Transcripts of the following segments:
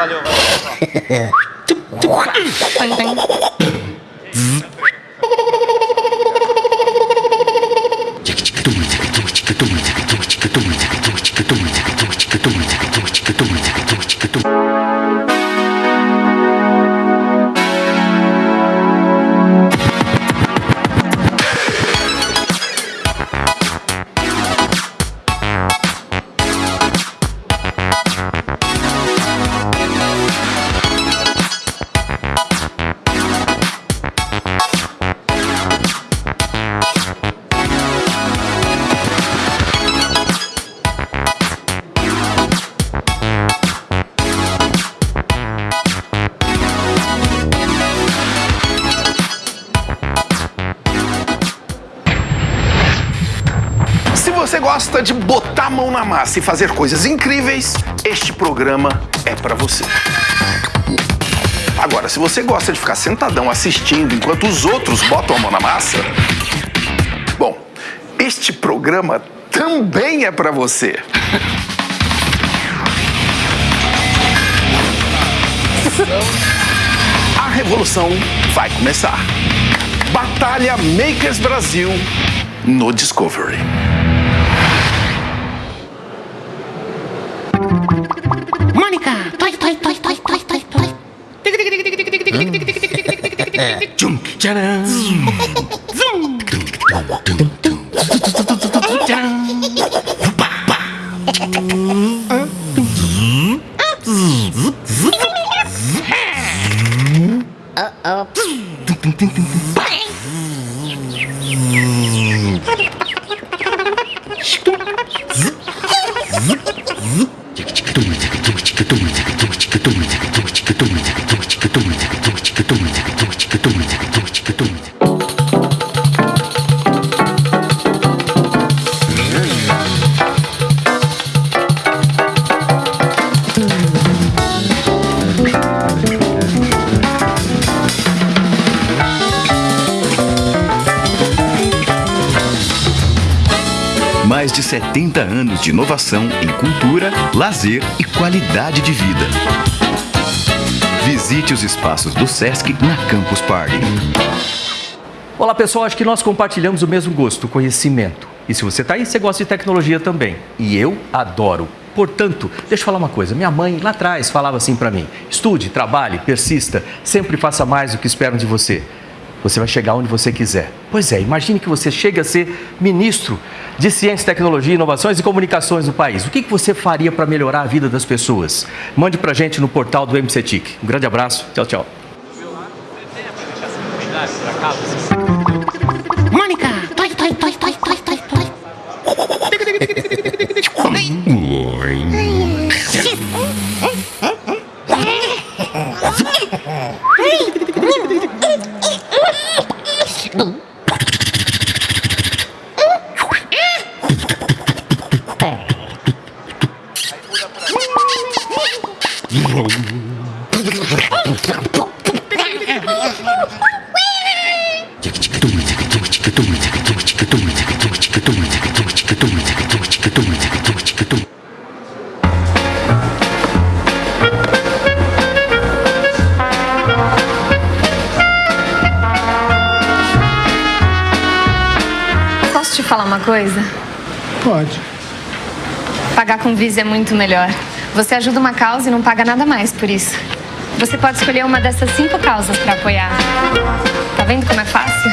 Valeu, valeu. Se e fazer coisas incríveis, este programa é pra você. Agora, se você gosta de ficar sentadão assistindo enquanto os outros botam a mão na massa, bom, este programa também é pra você. A revolução vai começar. Batalha Makers Brasil no Discovery. 네. 좀 짜란. 뚱. 음. 30 anos de inovação em cultura, lazer e qualidade de vida. Visite os espaços do SESC na Campus Party. Olá pessoal, acho que nós compartilhamos o mesmo gosto, o conhecimento. E se você está aí, você gosta de tecnologia também. E eu adoro. Portanto, deixa eu falar uma coisa. Minha mãe lá atrás falava assim para mim: estude, trabalhe, persista, sempre faça mais do que esperam de você. Você vai chegar onde você quiser. Pois é, imagine que você chegue a ser ministro de Ciência, Tecnologia, Inovações e Comunicações do país. O que que você faria para melhorar a vida das pessoas? Mande para gente no portal do MCTIC. Um grande abraço. Tchau, tchau. Mônica! Toi, toi, toi, toi, toi, toi, toi. Visa é muito melhor. Você ajuda uma causa e não paga nada mais por isso. Você pode escolher uma dessas cinco causas para apoiar. Tá vendo como é fácil?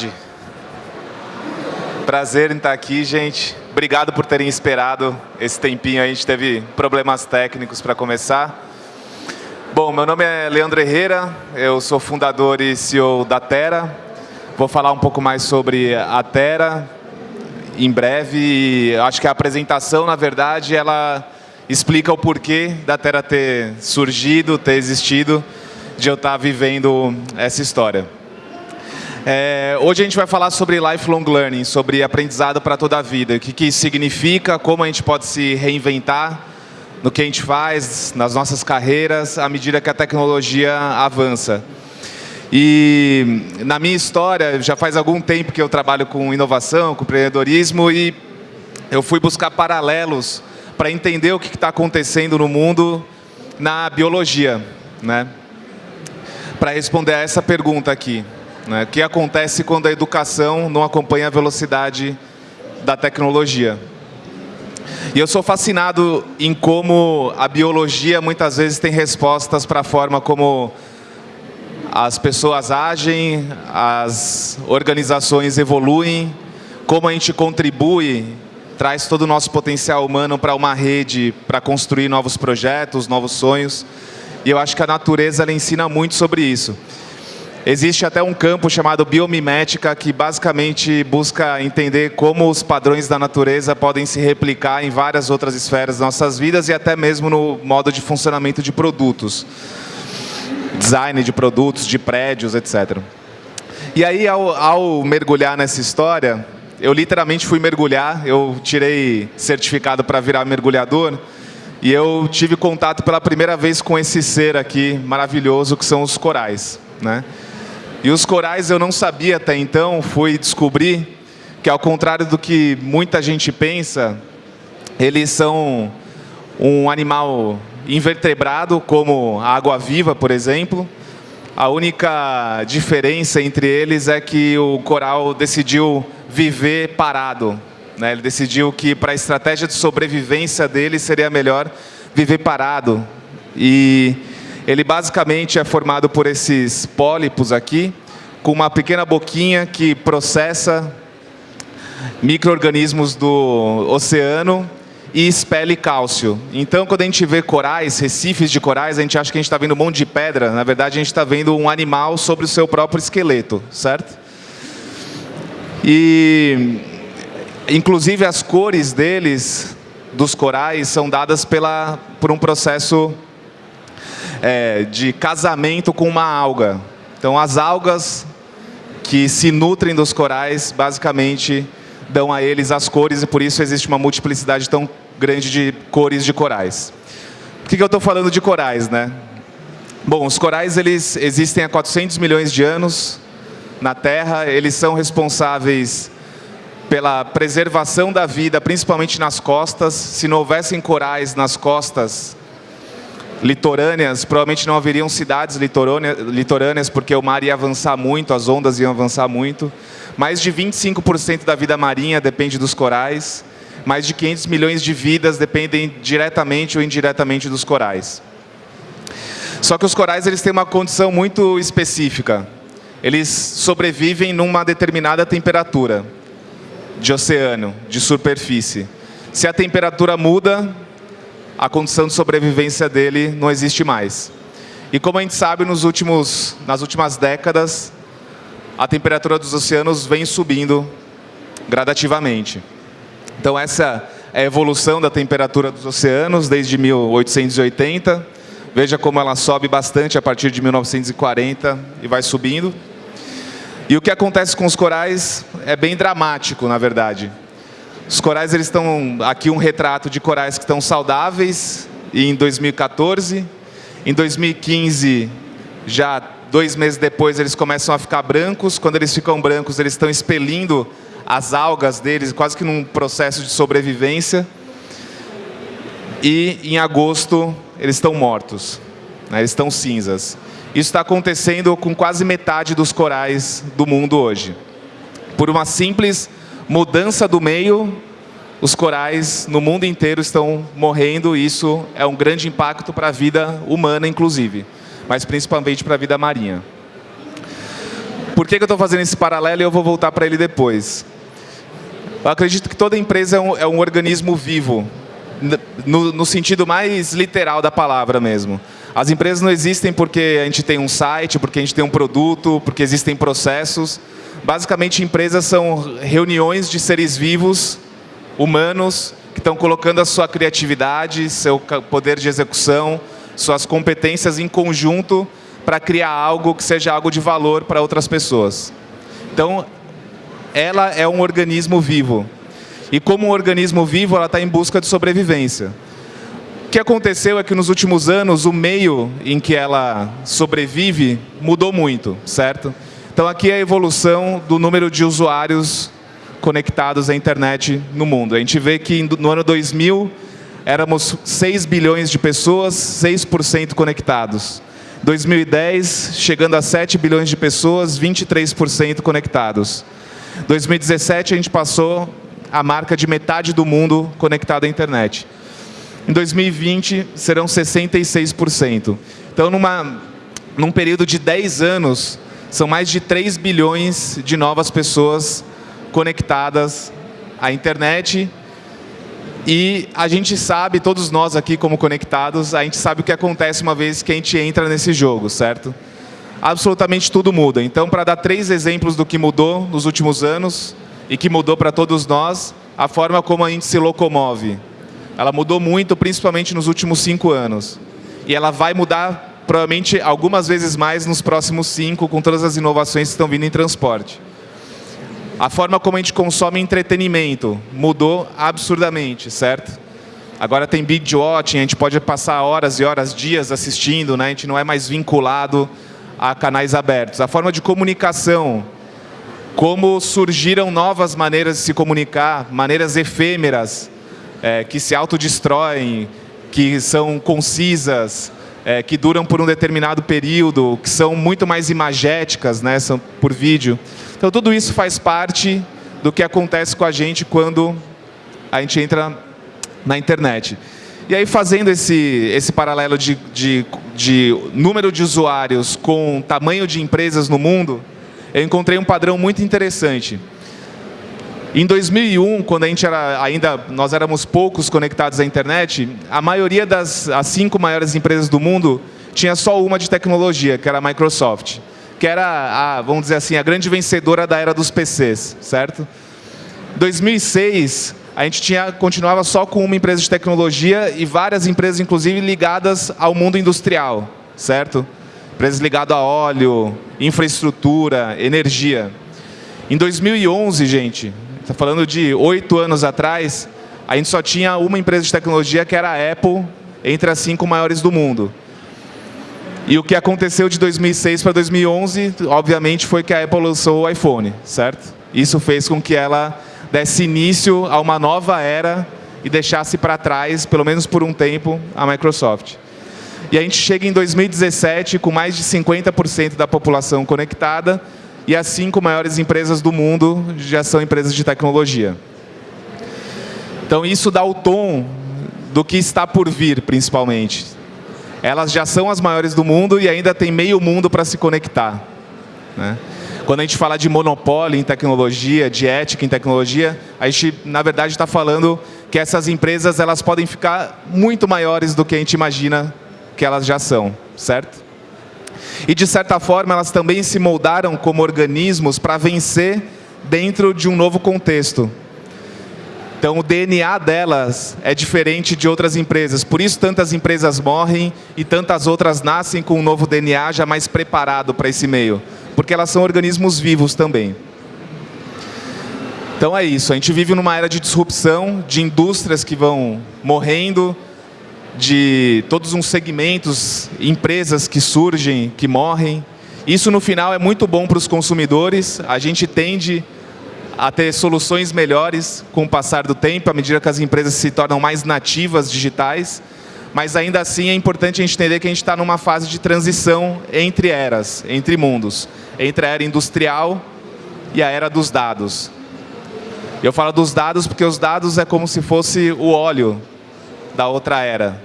Tarde. Prazer em estar aqui, gente. Obrigado por terem esperado esse tempinho. A gente teve problemas técnicos para começar. Bom, meu nome é Leandro Herrera, eu sou fundador e CEO da Terra. Vou falar um pouco mais sobre a Terra em breve. Acho que a apresentação, na verdade, ela explica o porquê da Terra ter surgido, ter existido, de eu estar vivendo essa história. É, hoje a gente vai falar sobre lifelong learning, sobre aprendizado para toda a vida. O que, que isso significa, como a gente pode se reinventar no que a gente faz, nas nossas carreiras, à medida que a tecnologia avança. E na minha história, já faz algum tempo que eu trabalho com inovação, com empreendedorismo, e eu fui buscar paralelos para entender o que está acontecendo no mundo na biologia. Né? Para responder a essa pergunta aqui. Né? Que acontece quando a educação não acompanha a velocidade da tecnologia? E eu sou fascinado em como a biologia muitas vezes tem respostas para a forma como as pessoas agem, as organizações evoluem, como a gente contribui, traz todo o nosso potencial humano para uma rede, para construir novos projetos, novos sonhos. E eu acho que a natureza ela ensina muito sobre isso. Existe até um campo chamado biomimética que basicamente busca entender como os padrões da natureza podem se replicar em várias outras esferas das nossas vidas e até mesmo no modo de funcionamento de produtos. Design de produtos, de prédios, etc. E aí, ao, ao mergulhar nessa história, eu literalmente fui mergulhar, eu tirei certificado para virar mergulhador, e eu tive contato pela primeira vez com esse ser aqui maravilhoso que são os corais. Né? E os corais eu não sabia até então, fui descobrir que ao contrário do que muita gente pensa, eles são um animal invertebrado, como a água-viva, por exemplo. A única diferença entre eles é que o coral decidiu viver parado. Né? Ele decidiu que para a estratégia de sobrevivência dele seria melhor viver parado. E ele basicamente é formado por esses pólipos aqui, com uma pequena boquinha que processa micro-organismos do oceano e expele cálcio. Então, quando a gente vê corais, recifes de corais, a gente acha que a gente está vendo um monte de pedra. Na verdade, a gente está vendo um animal sobre o seu próprio esqueleto, certo? E, inclusive, as cores deles, dos corais, são dadas pela, por um processo é, de casamento com uma alga. Então, as algas que se nutrem dos corais, basicamente, dão a eles as cores e por isso existe uma multiplicidade tão grande de cores de corais. Por que, que eu estou falando de corais, né? Bom, os corais eles existem há 400 milhões de anos na Terra, eles são responsáveis pela preservação da vida, principalmente nas costas. Se não houvessem corais nas costas, litorâneas, provavelmente não haveriam cidades litorâneas, porque o mar ia avançar muito, as ondas iam avançar muito. Mais de 25% da vida marinha depende dos corais. Mais de 500 milhões de vidas dependem diretamente ou indiretamente dos corais. Só que os corais eles têm uma condição muito específica. Eles sobrevivem numa determinada temperatura de oceano, de superfície. Se a temperatura muda, a condição de sobrevivência dele não existe mais. E como a gente sabe, nos últimos, nas últimas décadas, a temperatura dos oceanos vem subindo gradativamente. Então, essa é a evolução da temperatura dos oceanos desde 1880. Veja como ela sobe bastante a partir de 1940 e vai subindo. E o que acontece com os corais é bem dramático, na verdade. Os corais eles estão aqui um retrato de corais que estão saudáveis em 2014. Em 2015, já dois meses depois, eles começam a ficar brancos. Quando eles ficam brancos, eles estão expelindo as algas deles, quase que num processo de sobrevivência. E em agosto, eles estão mortos, né? eles estão cinzas. Isso está acontecendo com quase metade dos corais do mundo hoje. Por uma simples mudança do meio, os corais no mundo inteiro estão morrendo. E isso é um grande impacto para a vida humana, inclusive, mas principalmente para a vida marinha. Por que, que eu estou fazendo esse paralelo e eu vou voltar para ele depois? Eu acredito que toda empresa é um, é um organismo vivo, no, no sentido mais literal da palavra mesmo. As empresas não existem porque a gente tem um site, porque a gente tem um produto, porque existem processos. Basicamente, empresas são reuniões de seres vivos, humanos, que estão colocando a sua criatividade, seu poder de execução, suas competências em conjunto para criar algo que seja algo de valor para outras pessoas. Então, ela é um organismo vivo. E como um organismo vivo, ela está em busca de sobrevivência. O que aconteceu é que nos últimos anos o meio em que ela sobrevive mudou muito, certo? Então aqui é a evolução do número de usuários conectados à internet no mundo. A gente vê que no ano 2000 éramos 6 bilhões de pessoas, 6% conectados. 2010, chegando a 7 bilhões de pessoas, 23% conectados. 2017 a gente passou a marca de metade do mundo conectado à internet. Em 2020, serão 66%. Então, numa, num período de 10 anos, são mais de 3 bilhões de novas pessoas conectadas à internet. E a gente sabe, todos nós aqui como conectados, a gente sabe o que acontece uma vez que a gente entra nesse jogo, certo? Absolutamente tudo muda. Então, para dar três exemplos do que mudou nos últimos anos e que mudou para todos nós, a forma como a gente se locomove. Ela mudou muito, principalmente nos últimos cinco anos. E ela vai mudar, provavelmente, algumas vezes mais nos próximos cinco, com todas as inovações que estão vindo em transporte. A forma como a gente consome entretenimento mudou absurdamente, certo? Agora tem binge watching, a gente pode passar horas e horas, dias assistindo, né? a gente não é mais vinculado a canais abertos. A forma de comunicação, como surgiram novas maneiras de se comunicar, maneiras efêmeras, é, que se autodestroem, que são concisas, é, que duram por um determinado período, que são muito mais imagéticas, né, são por vídeo. Então, tudo isso faz parte do que acontece com a gente quando a gente entra na internet. E aí, fazendo esse, esse paralelo de, de, de número de usuários com tamanho de empresas no mundo, eu encontrei um padrão muito interessante. Em 2001, quando a gente era ainda nós éramos poucos conectados à internet, a maioria das as cinco maiores empresas do mundo tinha só uma de tecnologia, que era a Microsoft, que era a, vamos dizer assim, a grande vencedora da era dos PCs, certo? 2006, a gente tinha continuava só com uma empresa de tecnologia e várias empresas inclusive ligadas ao mundo industrial, certo? Empresas ligadas a óleo, infraestrutura, energia. Em 2011, gente, está falando de oito anos atrás, a gente só tinha uma empresa de tecnologia que era a Apple, entre as cinco maiores do mundo. E o que aconteceu de 2006 para 2011, obviamente, foi que a Apple lançou o iPhone, certo? Isso fez com que ela desse início a uma nova era e deixasse para trás, pelo menos por um tempo, a Microsoft. E a gente chega em 2017 com mais de 50% da população conectada e as cinco maiores empresas do mundo já são empresas de tecnologia. Então isso dá o tom do que está por vir, principalmente. Elas já são as maiores do mundo e ainda tem meio mundo para se conectar. Né? Quando a gente fala de monopólio em tecnologia, de ética em tecnologia, a gente, na verdade, está falando que essas empresas elas podem ficar muito maiores do que a gente imagina que elas já são, certo? E, de certa forma, elas também se moldaram como organismos para vencer dentro de um novo contexto. Então, o DNA delas é diferente de outras empresas. Por isso, tantas empresas morrem e tantas outras nascem com um novo DNA já mais preparado para esse meio. Porque elas são organismos vivos também. Então é isso, a gente vive numa era de disrupção, de indústrias que vão morrendo, de todos uns segmentos, empresas que surgem, que morrem. Isso no final é muito bom para os consumidores, a gente tende a ter soluções melhores com o passar do tempo, à medida que as empresas se tornam mais nativas digitais, mas ainda assim é importante a gente entender que a gente está numa fase de transição entre eras, entre mundos, entre a era industrial e a era dos dados. Eu falo dos dados porque os dados é como se fosse o óleo da outra era,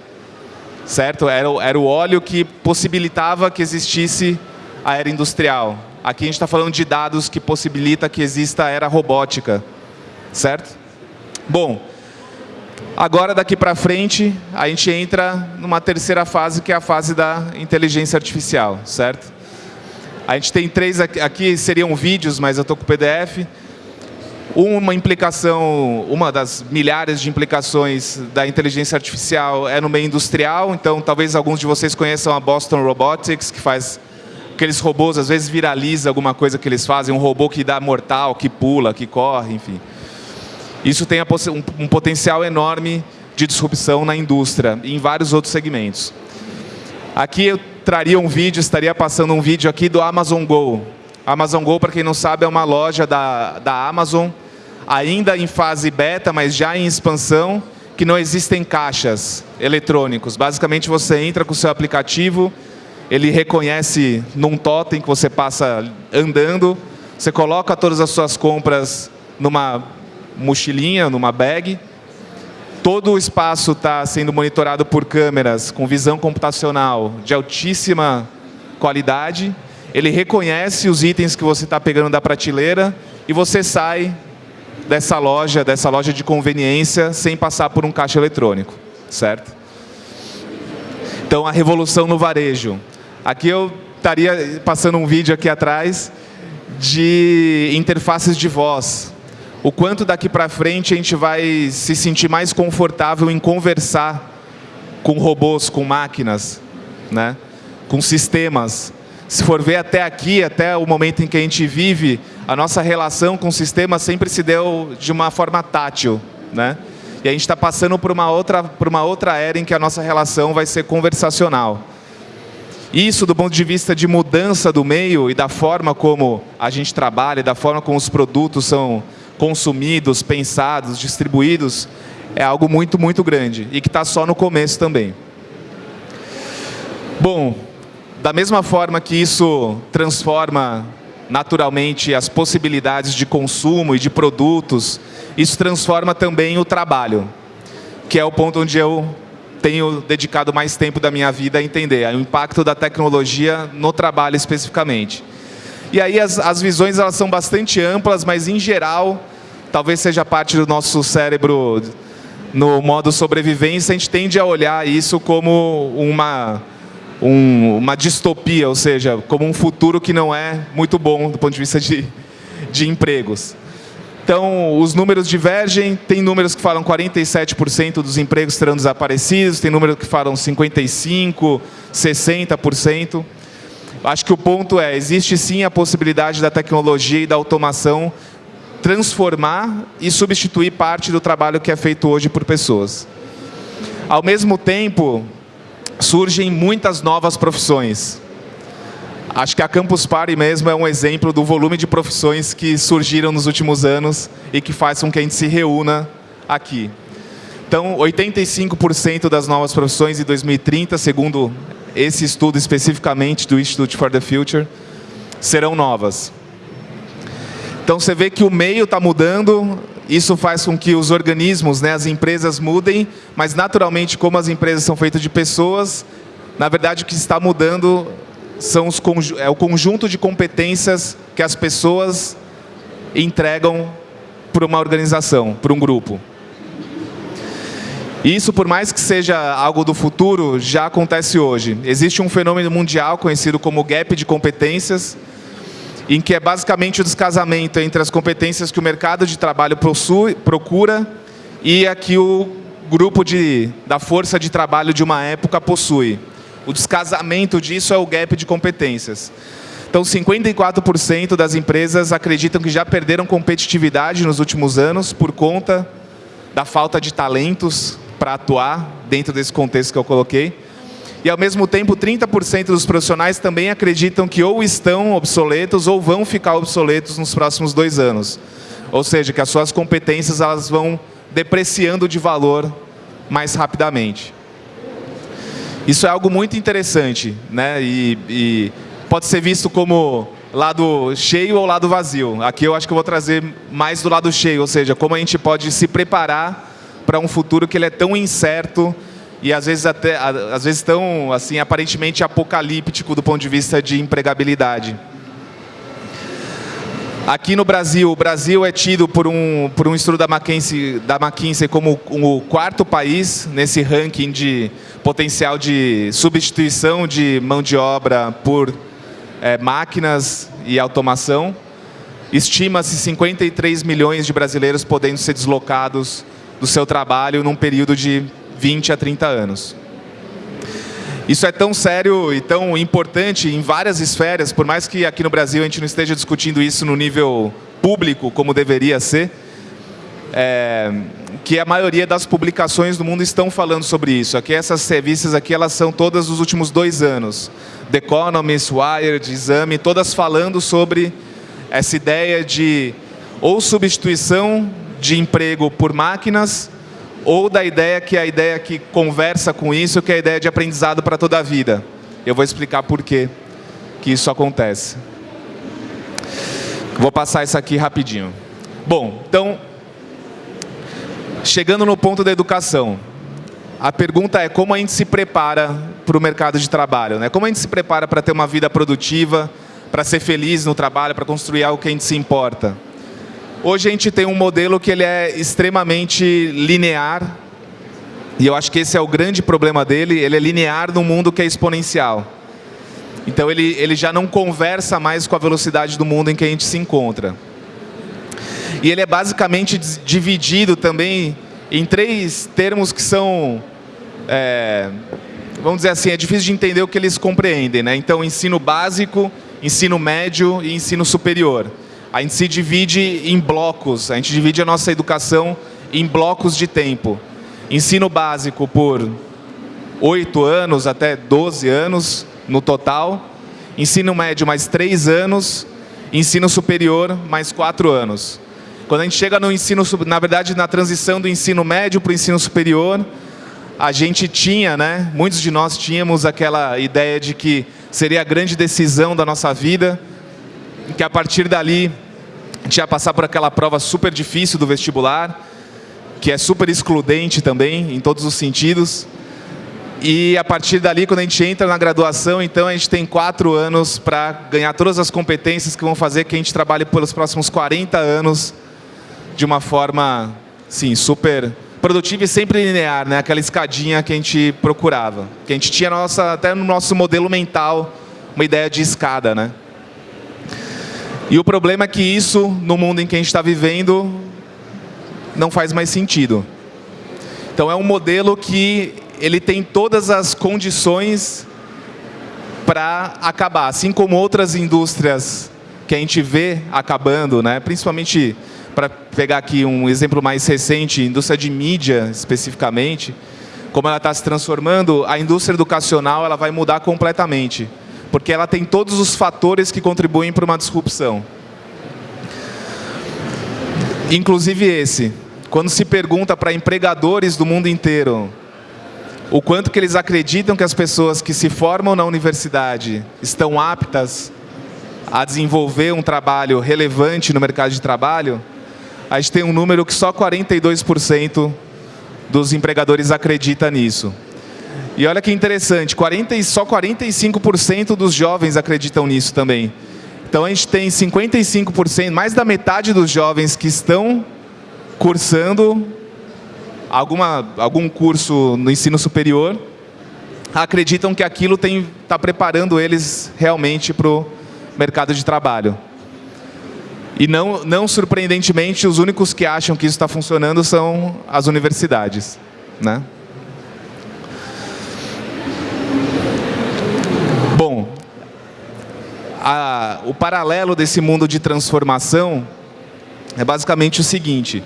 certo? Era, era o óleo que possibilitava que existisse a era industrial. Aqui a gente está falando de dados que possibilita que exista a era robótica, certo? Bom, agora daqui para frente a gente entra numa terceira fase que é a fase da inteligência artificial, certo? A gente tem três aqui, aqui seriam vídeos, mas eu estou com o PDF. Uma implicação, uma das milhares de implicações da inteligência artificial é no meio industrial, então talvez alguns de vocês conheçam a Boston Robotics, que faz aqueles robôs, às vezes viraliza alguma coisa que eles fazem, um robô que dá mortal, que pula, que corre, enfim. Isso tem um potencial enorme de disrupção na indústria e em vários outros segmentos. Aqui eu traria um vídeo, estaria passando um vídeo aqui do Amazon Go. Amazon Go, para quem não sabe, é uma loja da, da Amazon, ainda em fase beta, mas já em expansão, que não existem caixas eletrônicos. Basicamente, você entra com o seu aplicativo, ele reconhece num totem que você passa andando, você coloca todas as suas compras numa mochilinha, numa bag, todo o espaço está sendo monitorado por câmeras com visão computacional de altíssima qualidade, ele reconhece os itens que você está pegando da prateleira e você sai dessa loja, dessa loja de conveniência, sem passar por um caixa eletrônico, certo? Então, a revolução no varejo. Aqui eu estaria passando um vídeo aqui atrás de interfaces de voz. O quanto daqui para frente a gente vai se sentir mais confortável em conversar com robôs, com máquinas, né? com sistemas. Se for ver até aqui, até o momento em que a gente vive, a nossa relação com o sistema sempre se deu de uma forma tátil. Né? E a gente está passando por uma, outra, por uma outra era em que a nossa relação vai ser conversacional. Isso, do ponto de vista de mudança do meio e da forma como a gente trabalha, da forma como os produtos são consumidos, pensados, distribuídos, é algo muito, muito grande e que está só no começo também. Bom, da mesma forma que isso transforma naturalmente as possibilidades de consumo e de produtos, isso transforma também o trabalho, que é o ponto onde eu tenho dedicado mais tempo da minha vida a entender o impacto da tecnologia no trabalho especificamente. E aí as, as visões elas são bastante amplas, mas em geral, talvez seja parte do nosso cérebro no modo sobrevivência, a gente tende a olhar isso como uma, um, uma distopia, ou seja, como um futuro que não é muito bom do ponto de vista de, de empregos. Então, os números divergem, tem números que falam 47% dos empregos serão desaparecidos, tem números que falam 55%, 60%. Acho que o ponto é, existe sim a possibilidade da tecnologia e da automação transformar e substituir parte do trabalho que é feito hoje por pessoas. Ao mesmo tempo, surgem muitas novas profissões. Acho que a Campus Party mesmo é um exemplo do volume de profissões que surgiram nos últimos anos e que faz com que a gente se reúna aqui. Então, 85% das novas profissões em 2030, segundo esse estudo especificamente do Institute for the Future, serão novas. Então, você vê que o meio está mudando, isso faz com que os organismos, né, as empresas mudem, mas naturalmente, como as empresas são feitas de pessoas, na verdade o que está mudando são os, é o conjunto de competências que as pessoas entregam para uma organização, para um grupo. Isso, por mais que seja algo do futuro, já acontece hoje. Existe um fenômeno mundial conhecido como gap de competências, em que é basicamente o descasamento entre as competências que o mercado de trabalho possui, procura e a que o grupo de, da força de trabalho de uma época possui. O descasamento disso é o gap de competências. Então, 54% das empresas acreditam que já perderam competitividade nos últimos anos por conta da falta de talentos para atuar dentro desse contexto que eu coloquei. E, ao mesmo tempo, 30% dos profissionais também acreditam que ou estão obsoletos ou vão ficar obsoletos nos próximos dois anos. Ou seja, que as suas competências elas vão depreciando de valor mais rapidamente. Isso é algo muito interessante, né? E, e pode ser visto como lado cheio ou lado vazio. Aqui eu acho que eu vou trazer mais do lado cheio, ou seja, como a gente pode se preparar para um futuro que ele é tão incerto e às vezes até às vezes tão assim aparentemente apocalíptico do ponto de vista de empregabilidade. Aqui no Brasil, o Brasil é tido por um, por um estudo da McKinsey, da McKinsey como o quarto país nesse ranking de potencial de substituição de mão de obra por é, máquinas e automação. Estima-se 53 milhões de brasileiros podendo ser deslocados do seu trabalho num período de 20 a 30 anos. Isso é tão sério e tão importante em várias esferas, por mais que aqui no Brasil a gente não esteja discutindo isso no nível público, como deveria ser, é, que a maioria das publicações do mundo estão falando sobre isso. Aqui essas revistas aqui elas são todas dos últimos dois anos. The Economist, Wired, Exame, todas falando sobre essa ideia de ou substituição de emprego por máquinas, ou da ideia que é a ideia que conversa com isso, que é a ideia de aprendizado para toda a vida. Eu vou explicar por que isso acontece. Vou passar isso aqui rapidinho. Bom, então, chegando no ponto da educação, a pergunta é como a gente se prepara para o mercado de trabalho, né? Como a gente se prepara para ter uma vida produtiva, para ser feliz no trabalho, para construir algo que a gente se importa. Hoje a gente tem um modelo que ele é extremamente linear, e eu acho que esse é o grande problema dele, ele é linear num mundo que é exponencial. Então ele, ele já não conversa mais com a velocidade do mundo em que a gente se encontra. E ele é basicamente dividido também em três termos que são, é, vamos dizer assim, é difícil de entender o que eles compreendem. Né? Então, ensino básico, ensino médio e ensino superior a gente se divide em blocos, a gente divide a nossa educação em blocos de tempo. Ensino básico por 8 anos até 12 anos no total, ensino médio mais 3 anos, ensino superior mais 4 anos. Quando a gente chega no ensino, na verdade, na transição do ensino médio para o ensino superior, a gente tinha, né, muitos de nós tínhamos aquela ideia de que seria a grande decisão da nossa vida, que a partir dali a gente ia passar por aquela prova super difícil do vestibular, que é super excludente também, em todos os sentidos. E a partir dali, quando a gente entra na graduação, então a gente tem quatro anos para ganhar todas as competências que vão fazer que a gente trabalhe pelos próximos 40 anos de uma forma, sim, super produtiva e sempre linear, né? Aquela escadinha que a gente procurava, que a gente tinha nossa, até no nosso modelo mental uma ideia de escada, né? E o problema é que isso, no mundo em que a gente está vivendo, não faz mais sentido. Então é um modelo que ele tem todas as condições para acabar, assim como outras indústrias que a gente vê acabando, né? principalmente para pegar aqui um exemplo mais recente, indústria de mídia especificamente, como ela está se transformando, a indústria educacional ela vai mudar completamente porque ela tem todos os fatores que contribuem para uma disrupção. Inclusive esse. Quando se pergunta para empregadores do mundo inteiro o quanto que eles acreditam que as pessoas que se formam na universidade estão aptas a desenvolver um trabalho relevante no mercado de trabalho, a gente tem um número que só 42% dos empregadores acredita nisso. E olha que interessante, 40, só 45% dos jovens acreditam nisso também. Então a gente tem 55%, mais da metade dos jovens que estão cursando alguma, algum curso no ensino superior, acreditam que aquilo está preparando eles realmente para o mercado de trabalho. E não, não surpreendentemente, os únicos que acham que isso está funcionando são as universidades. Né? Bom, a, o paralelo desse mundo de transformação é basicamente o seguinte.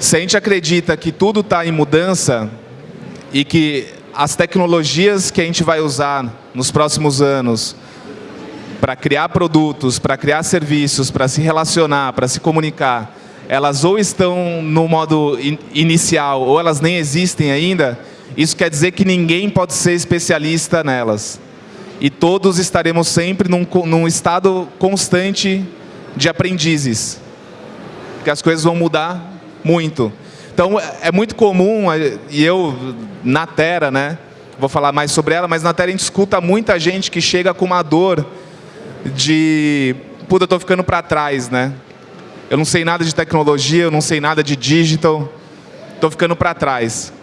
Se a gente acredita que tudo está em mudança e que as tecnologias que a gente vai usar nos próximos anos para criar produtos, para criar serviços, para se relacionar, para se comunicar, elas ou estão no modo in inicial ou elas nem existem ainda, isso quer dizer que ninguém pode ser especialista nelas. E todos estaremos sempre num, num estado constante de aprendizes. Porque as coisas vão mudar muito. Então, é muito comum, e eu, na Terra, né, vou falar mais sobre ela, mas na Terra a gente escuta muita gente que chega com uma dor de, puta, eu estou ficando para trás, né? Eu não sei nada de tecnologia, eu não sei nada de digital, estou ficando para trás.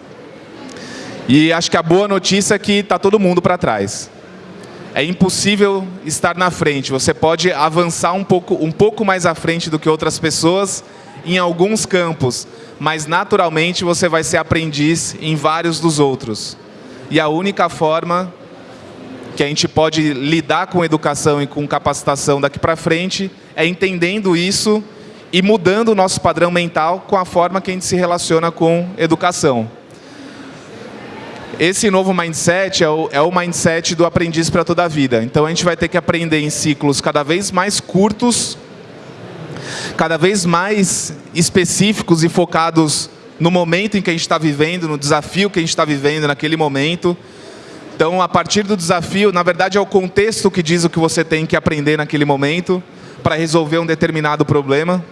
E acho que a boa notícia é que está todo mundo para trás. É impossível estar na frente. Você pode avançar um pouco, um pouco mais à frente do que outras pessoas em alguns campos, mas naturalmente você vai ser aprendiz em vários dos outros. E a única forma que a gente pode lidar com educação e com capacitação daqui para frente é entendendo isso e mudando o nosso padrão mental com a forma que a gente se relaciona com educação. Esse novo mindset é o, é o mindset do aprendiz para toda a vida. Então a gente vai ter que aprender em ciclos cada vez mais curtos, cada vez mais específicos e focados no momento em que a gente está vivendo, no desafio que a gente está vivendo naquele momento, então, a partir do desafio, na verdade é o contexto que diz o que você tem que aprender naquele momento para resolver um determinado problema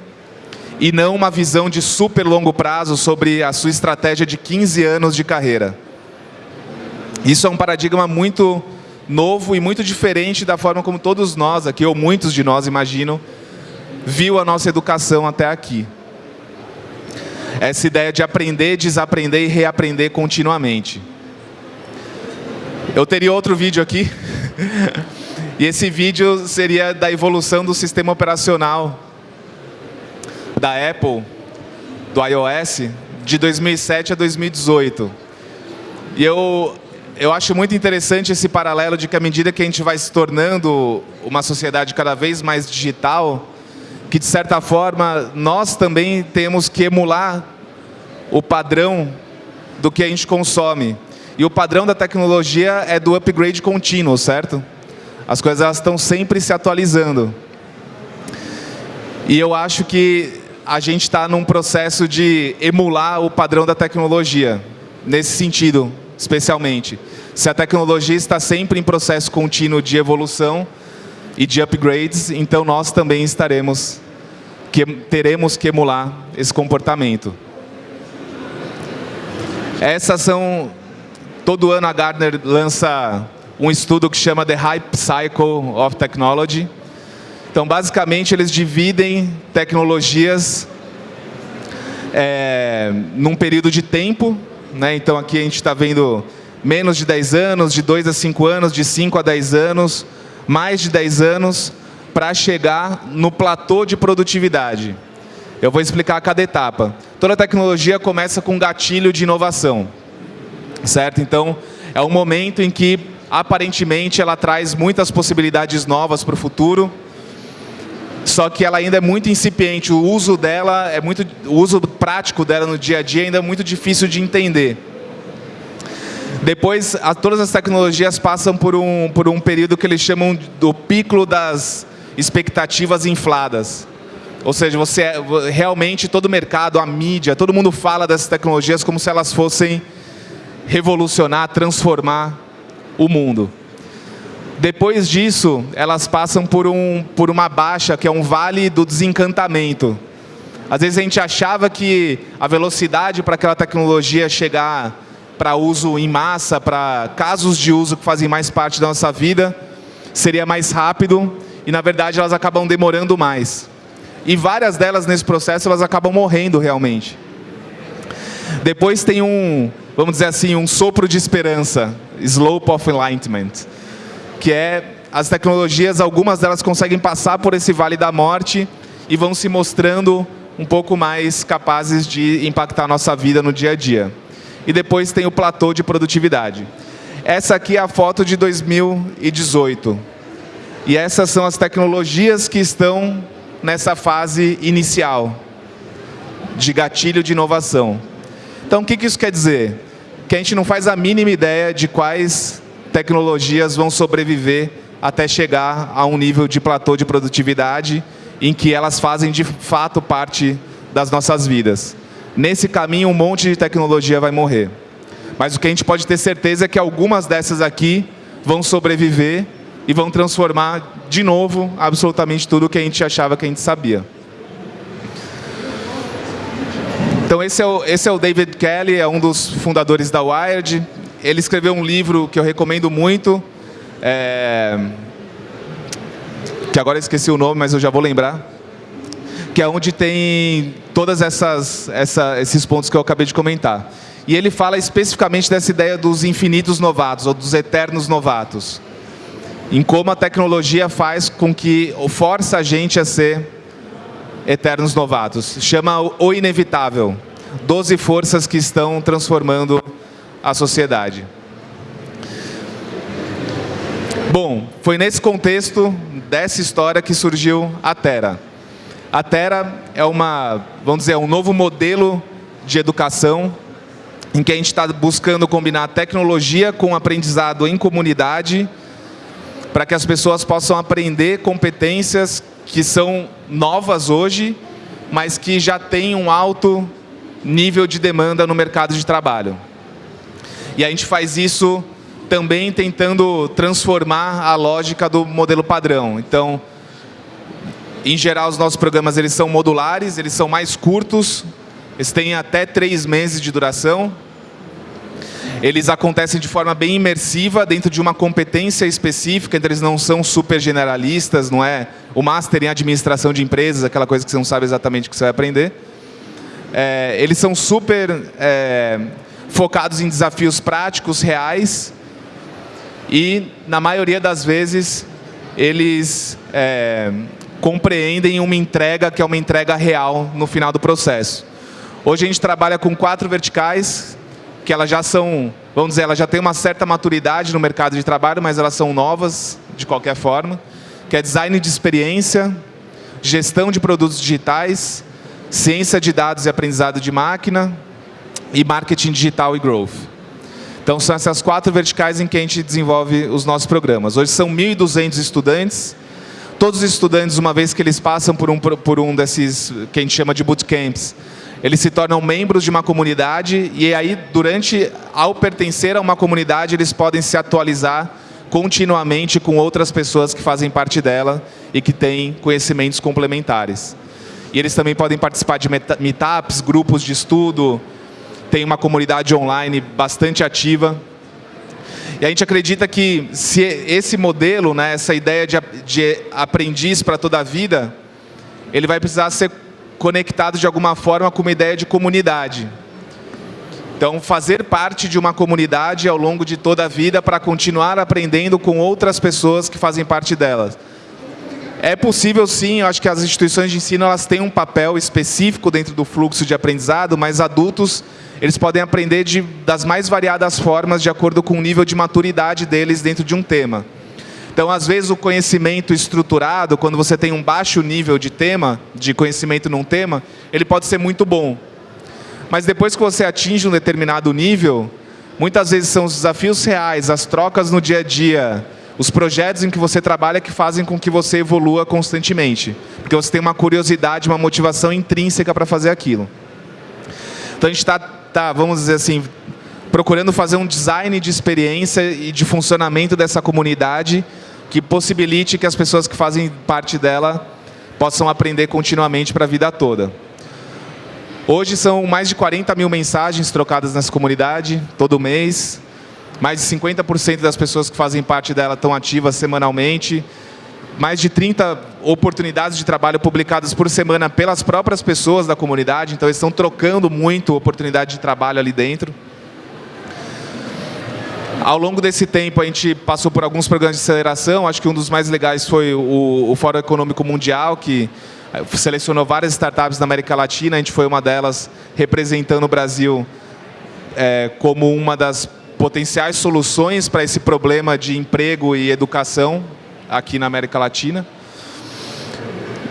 e não uma visão de super longo prazo sobre a sua estratégia de 15 anos de carreira. Isso é um paradigma muito novo e muito diferente da forma como todos nós aqui, ou muitos de nós, imagino, viu a nossa educação até aqui. Essa ideia de aprender, desaprender e reaprender continuamente. Eu teria outro vídeo aqui. e esse vídeo seria da evolução do sistema operacional da Apple, do iOS, de 2007 a 2018. E eu, eu acho muito interessante esse paralelo de que à medida que a gente vai se tornando uma sociedade cada vez mais digital, que de certa forma nós também temos que emular o padrão do que a gente consome. E o padrão da tecnologia é do upgrade contínuo, certo? As coisas elas estão sempre se atualizando. E eu acho que a gente está num processo de emular o padrão da tecnologia, nesse sentido, especialmente. Se a tecnologia está sempre em processo contínuo de evolução e de upgrades, então nós também estaremos, que, teremos que emular esse comportamento. Essas são Todo ano a Gartner lança um estudo que chama The Hype Cycle of Technology. Então, basicamente, eles dividem tecnologias é, num período de tempo. Né? Então, aqui a gente está vendo menos de 10 anos, de 2 a 5 anos, de 5 a 10 anos, mais de 10 anos, para chegar no platô de produtividade. Eu vou explicar cada etapa. Toda tecnologia começa com um gatilho de inovação certo? Então, é um momento em que, aparentemente, ela traz muitas possibilidades novas para o futuro, só que ela ainda é muito incipiente, o uso dela, é muito, o uso prático dela no dia a dia ainda é muito difícil de entender. Depois, a, todas as tecnologias passam por um, por um período que eles chamam do pico das expectativas infladas. Ou seja, você realmente todo o mercado, a mídia, todo mundo fala dessas tecnologias como se elas fossem revolucionar, transformar o mundo. Depois disso, elas passam por, um, por uma baixa, que é um vale do desencantamento. Às vezes a gente achava que a velocidade para aquela tecnologia chegar para uso em massa, para casos de uso que fazem mais parte da nossa vida, seria mais rápido e, na verdade, elas acabam demorando mais. E várias delas nesse processo, elas acabam morrendo realmente. Depois tem um, vamos dizer assim, um sopro de esperança, Slope of Enlightenment, que é as tecnologias, algumas delas conseguem passar por esse vale da morte e vão se mostrando um pouco mais capazes de impactar a nossa vida no dia a dia. E depois tem o platô de produtividade. Essa aqui é a foto de 2018. E essas são as tecnologias que estão nessa fase inicial de gatilho de inovação. Então, o que isso quer dizer? Que a gente não faz a mínima ideia de quais tecnologias vão sobreviver até chegar a um nível de platô de produtividade em que elas fazem de fato parte das nossas vidas. Nesse caminho, um monte de tecnologia vai morrer. Mas o que a gente pode ter certeza é que algumas dessas aqui vão sobreviver e vão transformar de novo absolutamente tudo o que a gente achava que a gente sabia. Então esse é o, esse é o David Kelly, é um dos fundadores da Wired. Ele escreveu um livro que eu recomendo muito, é, que agora esqueci o nome, mas eu já vou lembrar, que é onde tem todas essas, essa, esses pontos que eu acabei de comentar. E ele fala especificamente dessa ideia dos infinitos novatos, ou dos eternos novatos. Em como a tecnologia faz com que, ou força a gente a ser eternos novatos. Chama o inevitável. Doze forças que estão transformando a sociedade. Bom, foi nesse contexto dessa história que surgiu a Terra. A Terra é uma, vamos dizer, um novo modelo de educação em que a gente está buscando combinar tecnologia com aprendizado em comunidade para que as pessoas possam aprender competências que são novas hoje, mas que já têm um alto nível de demanda no mercado de trabalho. E a gente faz isso também tentando transformar a lógica do modelo padrão. Então, em geral, os nossos programas eles são modulares, eles são mais curtos, eles têm até três meses de duração. Eles acontecem de forma bem imersiva, dentro de uma competência específica, então eles não são super generalistas, não é o Master em Administração de Empresas, aquela coisa que você não sabe exatamente o que você vai aprender. É, eles são super é, focados em desafios práticos, reais, e, na maioria das vezes, eles é, compreendem uma entrega que é uma entrega real no final do processo. Hoje a gente trabalha com quatro verticais, que elas já são, vamos dizer, elas já têm uma certa maturidade no mercado de trabalho, mas elas são novas de qualquer forma, que é design de experiência, gestão de produtos digitais, ciência de dados e aprendizado de máquina e marketing digital e growth. Então, são essas quatro verticais em que a gente desenvolve os nossos programas. Hoje são 1.200 estudantes. Todos os estudantes, uma vez que eles passam por um, por um desses, que a gente chama de bootcamps, eles se tornam membros de uma comunidade e aí, durante, ao pertencer a uma comunidade, eles podem se atualizar continuamente com outras pessoas que fazem parte dela e que têm conhecimentos complementares. E eles também podem participar de meetups, grupos de estudo, tem uma comunidade online bastante ativa. E a gente acredita que se esse modelo, né, essa ideia de, de aprendiz para toda a vida, ele vai precisar ser conectado de alguma forma com uma ideia de comunidade. Então, fazer parte de uma comunidade ao longo de toda a vida para continuar aprendendo com outras pessoas que fazem parte delas. É possível sim, eu acho que as instituições de ensino elas têm um papel específico dentro do fluxo de aprendizado, mas adultos eles podem aprender de, das mais variadas formas de acordo com o nível de maturidade deles dentro de um tema. Então, às vezes, o conhecimento estruturado, quando você tem um baixo nível de tema, de conhecimento num tema, ele pode ser muito bom. Mas depois que você atinge um determinado nível, muitas vezes são os desafios reais, as trocas no dia a dia, os projetos em que você trabalha que fazem com que você evolua constantemente. Porque você tem uma curiosidade, uma motivação intrínseca para fazer aquilo. Então, a gente está tá, vamos dizer assim, procurando fazer um design de experiência e de funcionamento dessa comunidade que possibilite que as pessoas que fazem parte dela possam aprender continuamente para a vida toda. Hoje são mais de 40 mil mensagens trocadas nessa comunidade, todo mês. Mais de 50% das pessoas que fazem parte dela estão ativas semanalmente. mais de 30 oportunidades de trabalho publicadas por semana pelas próprias pessoas da comunidade, então eles estão trocando muito oportunidade de trabalho ali dentro. Ao longo desse tempo, a gente passou por alguns programas de aceleração. Acho que um dos mais legais foi o, o Fórum Econômico Mundial, que eh, selecionou várias startups da América Latina. A gente foi uma delas representando o Brasil é, como uma das potenciais soluções para esse problema de emprego e educação aqui na América Latina.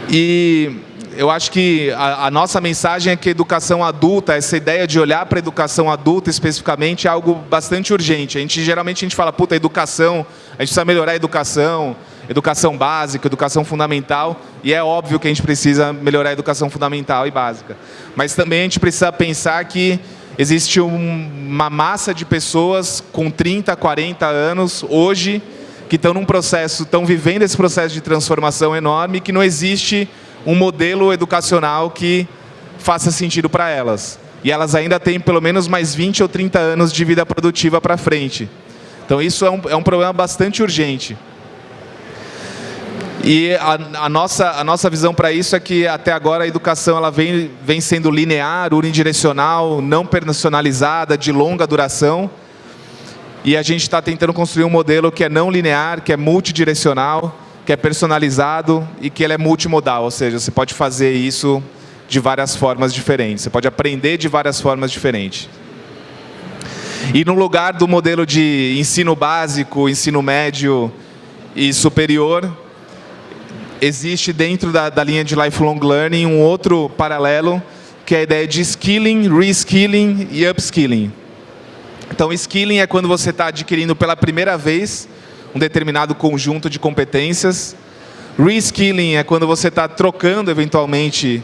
E eu acho que a, a, nossa mensagem é que educação adulta, essa ideia de olhar para a educação adulta especificamente é algo bastante urgente. A gente geralmente a gente fala, puta, educação, a gente precisa melhorar a educação, educação básica, educação fundamental, e é óbvio que a gente precisa melhorar a educação fundamental e básica. Mas também a gente precisa pensar que existe um, uma massa de pessoas com 30, 40 anos hoje que estão num processo, estão vivendo esse processo de transformação enorme que não existe um modelo educacional que faça sentido para elas. E elas ainda têm pelo menos mais 20 ou 30 anos de vida produtiva para frente. Então isso é um, é um problema bastante urgente. E a, a, nossa, a nossa visão para isso é que até agora a educação ela vem, vem sendo linear, unidirecional, não personalizada, de longa duração. E a gente está tentando construir um modelo que é não linear, que é multidirecional, que é personalizado e que ele é multimodal, ou seja, você pode fazer isso de várias formas diferentes, você pode aprender de várias formas diferentes. E no lugar do modelo de ensino básico, ensino médio e superior, existe dentro da, da linha de lifelong learning um outro paralelo, que é a ideia de skilling, reskilling e upskilling. Então, skilling é quando você está adquirindo pela primeira vez um determinado conjunto de competências. Reskilling é quando você está trocando, eventualmente,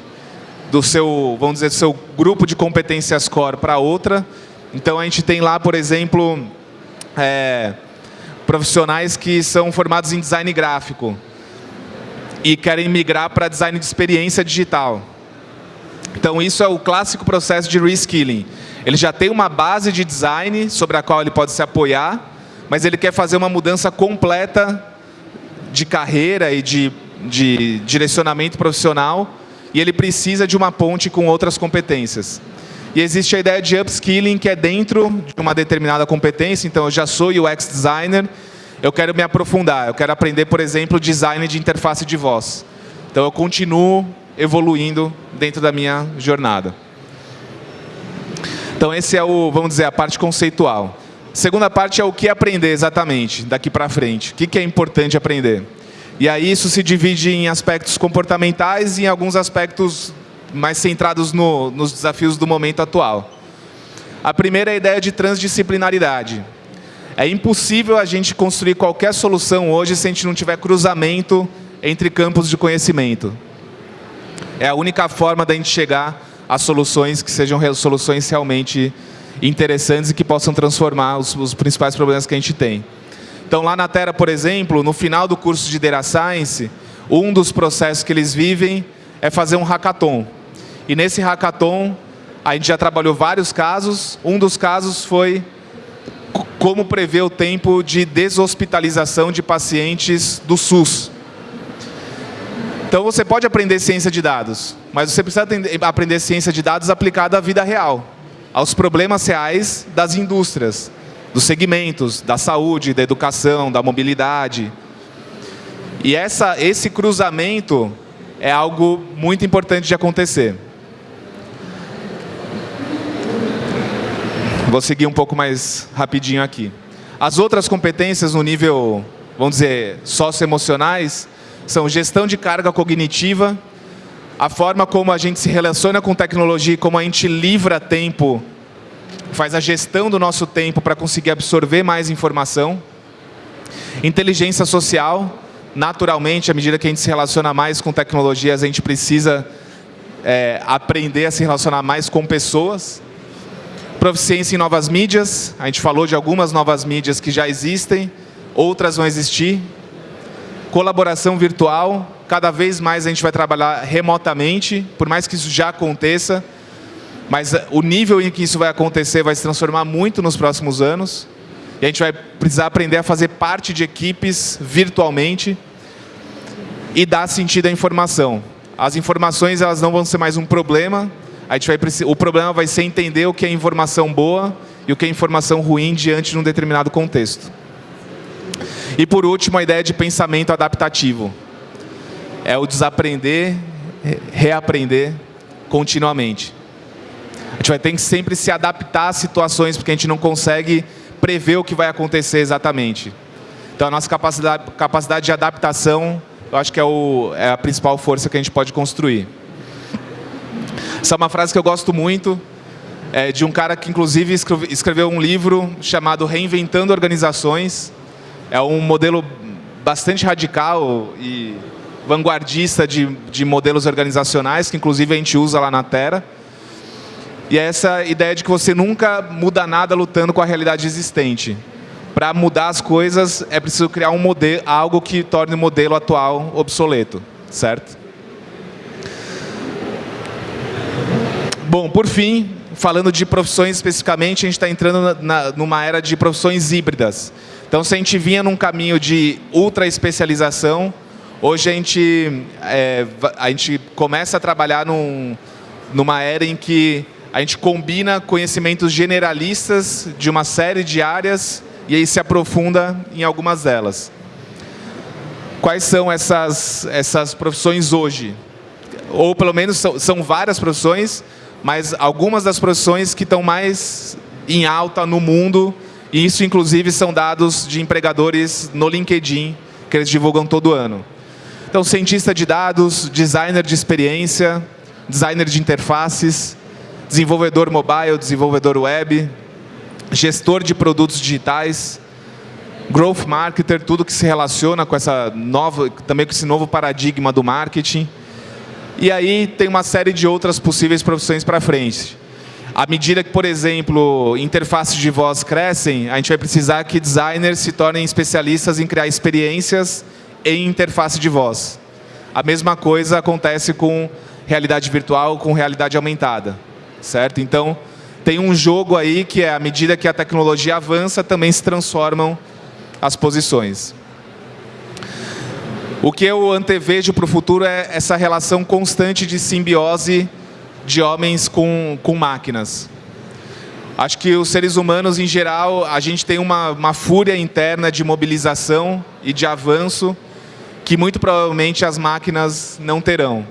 do seu, vamos dizer, seu grupo de competências core para outra. Então, a gente tem lá, por exemplo, é, profissionais que são formados em design gráfico e querem migrar para design de experiência digital. Então, isso é o clássico processo de reskilling. Ele já tem uma base de design sobre a qual ele pode se apoiar, mas ele quer fazer uma mudança completa de carreira e de, de direcionamento profissional e ele precisa de uma ponte com outras competências. E existe a ideia de upskilling, que é dentro de uma determinada competência. Então, eu já sou UX designer, eu quero me aprofundar. Eu quero aprender, por exemplo, design de interface de voz. Então, eu continuo evoluindo dentro da minha jornada. Então, esse é o, vamos dizer, a parte conceitual. Segunda parte é o que aprender exatamente, daqui para frente. O que é importante aprender? E aí isso se divide em aspectos comportamentais e em alguns aspectos mais centrados no, nos desafios do momento atual. A primeira é a ideia de transdisciplinaridade. É impossível a gente construir qualquer solução hoje se a gente não tiver cruzamento entre campos de conhecimento. É a única forma da gente chegar a soluções que sejam soluções realmente interessantes e que possam transformar os, os principais problemas que a gente tem. Então, lá na Terra, por exemplo, no final do curso de Data Science, um dos processos que eles vivem é fazer um hackathon. E nesse hackathon, a gente já trabalhou vários casos. Um dos casos foi como prever o tempo de deshospitalização de pacientes do SUS. Então, você pode aprender ciência de dados, mas você precisa aprender ciência de dados aplicada à vida real aos problemas reais das indústrias, dos segmentos, da saúde, da educação, da mobilidade. E essa, esse cruzamento é algo muito importante de acontecer. Vou seguir um pouco mais rapidinho aqui. As outras competências no nível, vamos dizer, socioemocionais, são gestão de carga cognitiva, a forma como a gente se relaciona com tecnologia e como a gente livra tempo, faz a gestão do nosso tempo para conseguir absorver mais informação. Inteligência social, naturalmente, à medida que a gente se relaciona mais com tecnologias, a gente precisa é, aprender a se relacionar mais com pessoas. Proficiência em novas mídias, a gente falou de algumas novas mídias que já existem, outras vão existir. Colaboração virtual, cada vez mais a gente vai trabalhar remotamente, por mais que isso já aconteça, mas o nível em que isso vai acontecer vai se transformar muito nos próximos anos. E a gente vai precisar aprender a fazer parte de equipes virtualmente. e dar sentido à informação. As informações elas não vão ser mais um problema, a gente vai, o problema vai ser entender o que é informação boa e o que é informação ruim diante de um determinado contexto. E por último, a ideia de pensamento adaptativo. É o desaprender, reaprender continuamente. A gente vai ter que sempre se adaptar às situações, porque a gente não consegue prever o que vai acontecer exatamente. Então, a nossa capacidade, capacidade de adaptação, eu acho que é, o, é a principal força que a gente pode construir. Essa é uma frase que eu gosto muito, é de um cara que, inclusive, escreveu um livro chamado Reinventando Organizações. É um modelo bastante radical e vanguardista de, de modelos organizacionais, que, inclusive, a gente usa lá na Terra. E é essa ideia de que você nunca muda nada lutando com a realidade existente para mudar as coisas é preciso criar um modelo, algo que torne o modelo atual obsoleto, certo? Bom, por fim, falando de profissões especificamente, a gente está entrando na, numa era de profissões híbridas. Então, se a gente vinha num caminho de ultra especialização, hoje a gente, é, a gente começa a trabalhar num, numa era em que a gente combina conhecimentos generalistas de uma série de áreas e aí se aprofunda em algumas delas. Quais são essas, essas profissões hoje? Ou pelo menos são, são várias profissões, mas algumas das profissões que estão mais em alta no mundo, e isso inclusive são dados de empregadores no LinkedIn, que eles divulgam todo ano. Então, cientista de dados, designer de experiência, designer de interfaces, desenvolvedor mobile, desenvolvedor web, gestor de produtos digitais, growth marketer, tudo que se relaciona com essa nova, também com esse novo paradigma do marketing. E aí tem uma série de outras possíveis profissões para frente. À medida que, por exemplo, interfaces de voz crescem, a gente vai precisar que designers se tornem especialistas em criar experiências em interface de voz. A mesma coisa acontece com realidade virtual, com realidade aumentada, certo? Então, tem um jogo aí que é, à medida que a tecnologia avança, também se transformam as posições. O que eu antevejo para o futuro é essa relação constante de simbiose de homens com, com máquinas. Acho que os seres humanos, em geral, a gente tem uma, uma fúria interna de mobilização e de avanço que muito provavelmente as máquinas não terão.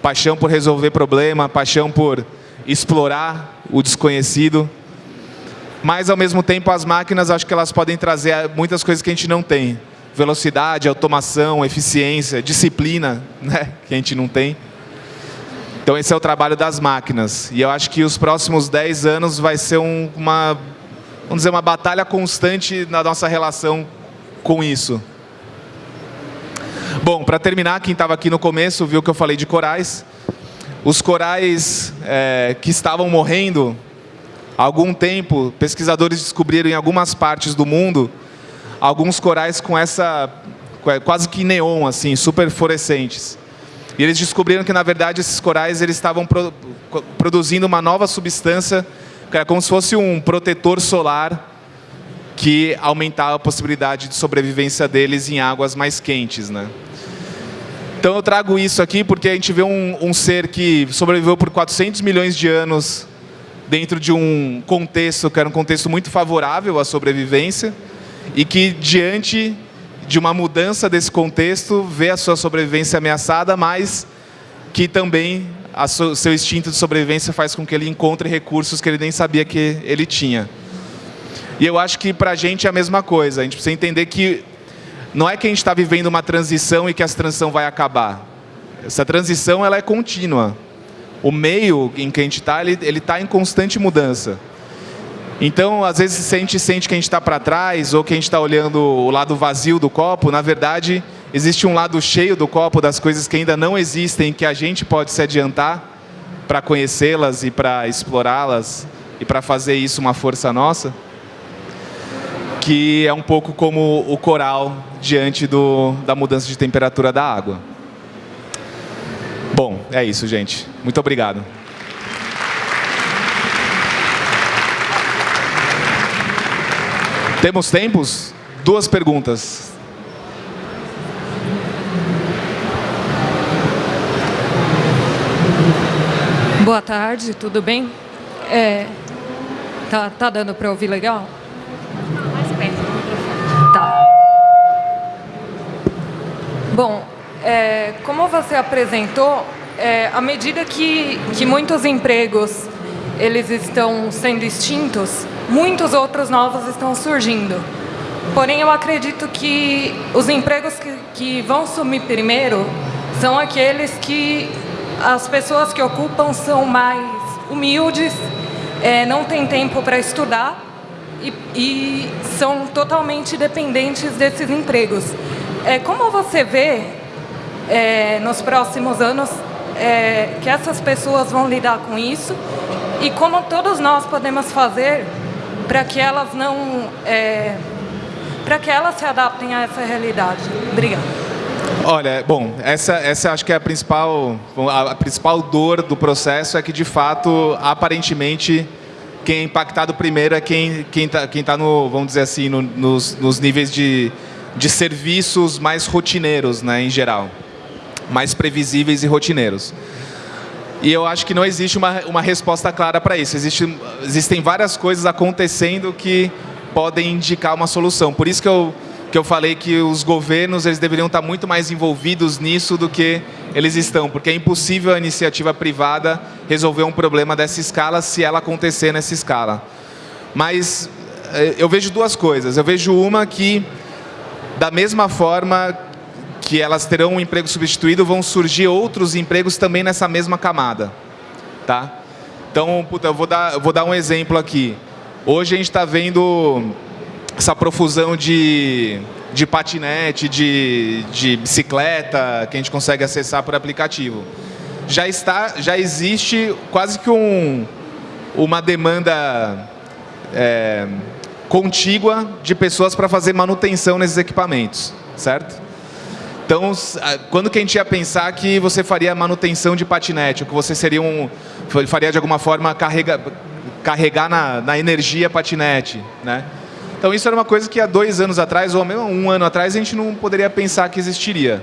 Paixão por resolver problema, paixão por explorar o desconhecido. Mas, ao mesmo tempo, as máquinas, acho que elas podem trazer muitas coisas que a gente não tem. Velocidade, automação, eficiência, disciplina, né? que a gente não tem. Então, esse é o trabalho das máquinas. E eu acho que os próximos 10 anos vai ser um, uma, vamos dizer, uma batalha constante na nossa relação com isso. Bom, para terminar, quem estava aqui no começo viu que eu falei de corais. Os corais é, que estavam morrendo há algum tempo, pesquisadores descobriram em algumas partes do mundo alguns corais com essa quase que neon, assim, super fluorescentes. E eles descobriram que, na verdade, esses corais eles estavam pro, produzindo uma nova substância, que era como se fosse um protetor solar que aumentava a possibilidade de sobrevivência deles em águas mais quentes. Né? Então eu trago isso aqui porque a gente vê um, um ser que sobreviveu por 400 milhões de anos dentro de um contexto que era um contexto muito favorável à sobrevivência e que diante de uma mudança desse contexto vê a sua sobrevivência ameaçada, mas que também o seu instinto de sobrevivência faz com que ele encontre recursos que ele nem sabia que ele tinha. E eu acho que para a gente é a mesma coisa. A gente precisa entender que não é que a gente está vivendo uma transição e que essa transição vai acabar. Essa transição ela é contínua. O meio em que a gente está, ele está em constante mudança. Então, às vezes, a gente sente que a gente está para trás ou que a gente está olhando o lado vazio do copo, na verdade, existe um lado cheio do copo das coisas que ainda não existem, que a gente pode se adiantar para conhecê-las e para explorá-las e para fazer isso uma força nossa que é um pouco como o coral diante do, da mudança de temperatura da água. Bom, é isso, gente. Muito obrigado. Temos tempos? Duas perguntas. Boa tarde, tudo bem? É, tá, tá dando para ouvir legal? Mais perto do microfone. Tá. Bom, é, como você apresentou, é, à medida que, que muitos empregos eles estão sendo extintos, muitos outros novos estão surgindo. Porém, eu acredito que os empregos que, que vão sumir primeiro são aqueles que as pessoas que ocupam são mais humildes, é, não têm tempo para estudar e, e, são totalmente dependentes desses empregos. É, como você vê é, nos próximos anos é, que essas pessoas vão lidar com isso e como todos nós podemos fazer para que elas não é, para que elas se adaptem a essa realidade. Obrigada. Olha, bom, essa, essa acho que é a principal, a principal dor do processo é que, de fato, aparentemente, quem é impactado primeiro é quem quem está quem tá no, vamos dizer assim, no, nos, nos níveis de, de serviços mais rotineiros, né, em geral, mais previsíveis e rotineiros. E eu acho que não existe uma, uma resposta clara para isso. Existe, existem várias coisas acontecendo que podem indicar uma solução. Por isso que eu, que eu falei que os governos eles deveriam estar muito mais envolvidos nisso do que eles estão, porque é impossível a iniciativa privada resolver um problema dessa escala se ela acontecer nessa escala. Mas eh, eu vejo duas coisas. Eu vejo uma que, da mesma forma que elas terão um emprego substituído, vão surgir outros empregos também nessa mesma camada. Tá? Então, puta, eu vou dar, vou dar um exemplo aqui. Hoje a gente está vendo essa profusão de, de patinete, de, de bicicleta, que a gente consegue acessar por aplicativo. Já, está, já existe quase que um, uma demanda é, contígua de pessoas para fazer manutenção nesses equipamentos, certo? Então, quando que a gente ia pensar que você faria manutenção de patinete, ou que você seria um, faria de alguma forma carrega, carregar na, na energia patinete, né? Então isso era uma coisa que há dois anos atrás, ou mesmo um ano atrás, a gente não poderia pensar que existiria.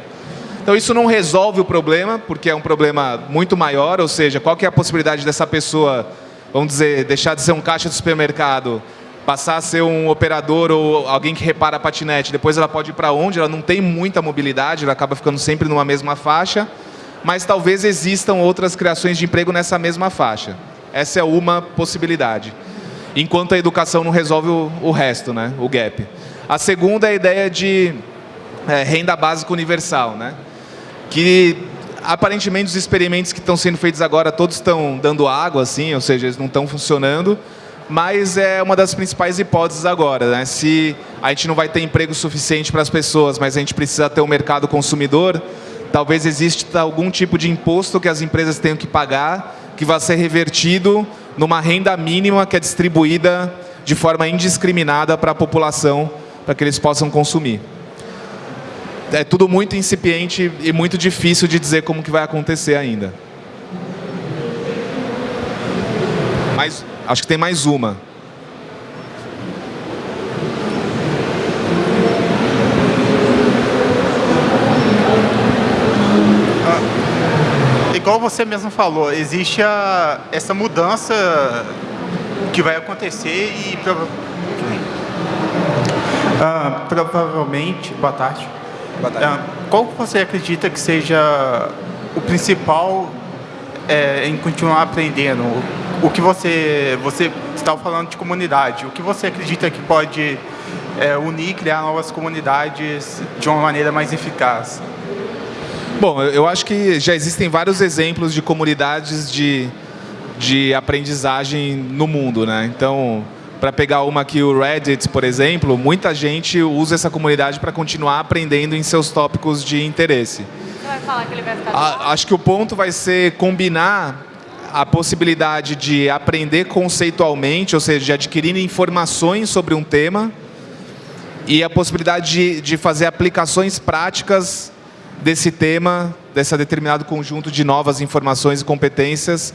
Então isso não resolve o problema, porque é um problema muito maior, ou seja, qual que é a possibilidade dessa pessoa, vamos dizer, deixar de ser um caixa de supermercado, passar a ser um operador ou alguém que repara patinete, depois ela pode ir para onde? Ela não tem muita mobilidade, ela acaba ficando sempre numa mesma faixa, mas talvez existam outras criações de emprego nessa mesma faixa. Essa é uma possibilidade. Enquanto a educação não resolve o, o resto, né? o gap. A segunda é a ideia de é, renda básica universal, né? que aparentemente os experimentos que estão sendo feitos agora todos estão dando água, assim, ou seja, eles não estão funcionando, mas é uma das principais hipóteses agora. Né? Se a gente não vai ter emprego suficiente para as pessoas, mas a gente precisa ter um mercado consumidor, talvez exista algum tipo de imposto que as empresas tenham que pagar que vai ser revertido numa renda mínima que é distribuída de forma indiscriminada para a população, para que eles possam consumir. É tudo muito incipiente e muito difícil de dizer como que vai acontecer ainda. Mas acho que tem mais uma. igual você mesmo falou, existe a, essa mudança que vai acontecer e prova ah, provavelmente... Boa tarde. Boa tarde. Ah, qual você acredita que seja o principal é, em continuar aprendendo? O que você... Você estava falando de comunidade. O que você acredita que pode é, unir, criar novas comunidades de uma maneira mais eficaz? Bom, eu acho que já existem vários exemplos de comunidades de, de aprendizagem no mundo, né? Então, para pegar uma aqui, o Reddit, por exemplo, muita gente usa essa comunidade para continuar aprendendo em seus tópicos de interesse. Você vai falar que ele vai ficar... A, acho que o ponto vai ser combinar a possibilidade de aprender conceitualmente, ou seja, de adquirir informações sobre um tema, e a possibilidade de, de fazer aplicações práticas desse tema, desse determinado conjunto de novas informações e competências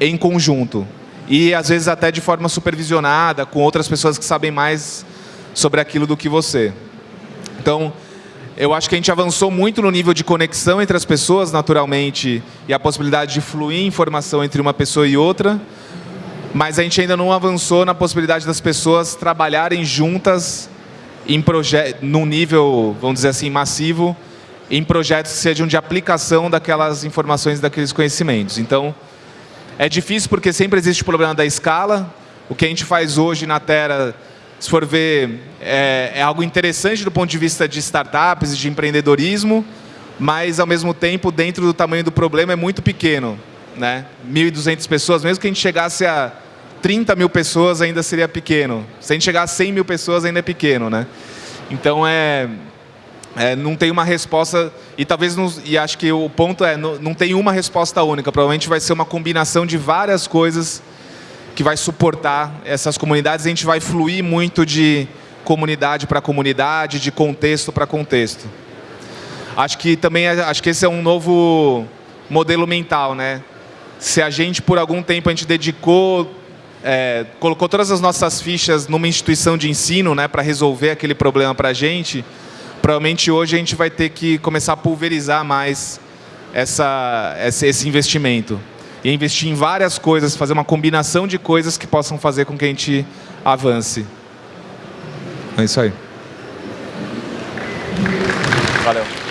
em conjunto. E, às vezes, até de forma supervisionada, com outras pessoas que sabem mais sobre aquilo do que você. Então, eu acho que a gente avançou muito no nível de conexão entre as pessoas, naturalmente, e a possibilidade de fluir informação entre uma pessoa e outra, mas a gente ainda não avançou na possibilidade das pessoas trabalharem juntas em num nível, vamos dizer assim, massivo, em projetos que sejam de aplicação daquelas informações, daqueles conhecimentos. Então, é difícil porque sempre existe o problema da escala. O que a gente faz hoje na Terra, se for ver, é, é algo interessante do ponto de vista de startups e de empreendedorismo, mas, ao mesmo tempo, dentro do tamanho do problema, é muito pequeno. Né? 1.200 pessoas, mesmo que a gente chegasse a 30 mil pessoas, ainda seria pequeno. Se a gente chegar a 100 mil pessoas, ainda é pequeno. Né? Então, é, é, não tem uma resposta, e talvez, não, e acho que o ponto é, não, não tem uma resposta única, provavelmente vai ser uma combinação de várias coisas que vai suportar essas comunidades, a gente vai fluir muito de comunidade para comunidade, de contexto para contexto. Acho que também, acho que esse é um novo modelo mental, né? Se a gente, por algum tempo, a gente dedicou, é, colocou todas as nossas fichas numa instituição de ensino, né, para resolver aquele problema para a gente, provavelmente hoje a gente vai ter que começar a pulverizar mais essa, esse investimento. E investir em várias coisas, fazer uma combinação de coisas que possam fazer com que a gente avance. É isso aí. Valeu.